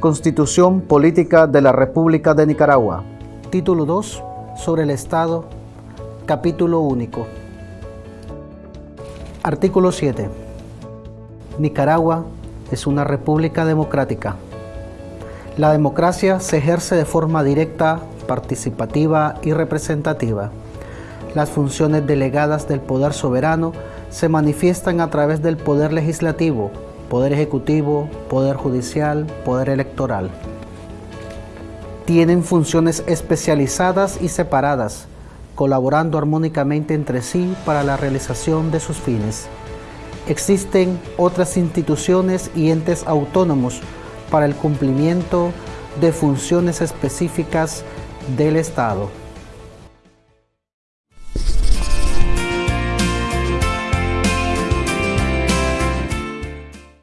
Constitución Política de la República de Nicaragua. Título 2. Sobre el Estado. Capítulo único. Artículo 7. Nicaragua es una república democrática. La democracia se ejerce de forma directa, participativa y representativa. Las funciones delegadas del poder soberano se manifiestan a través del poder legislativo, poder ejecutivo, poder judicial, poder electoral. Tienen funciones especializadas y separadas, colaborando armónicamente entre sí para la realización de sus fines. Existen otras instituciones y entes autónomos para el cumplimiento de funciones específicas del Estado.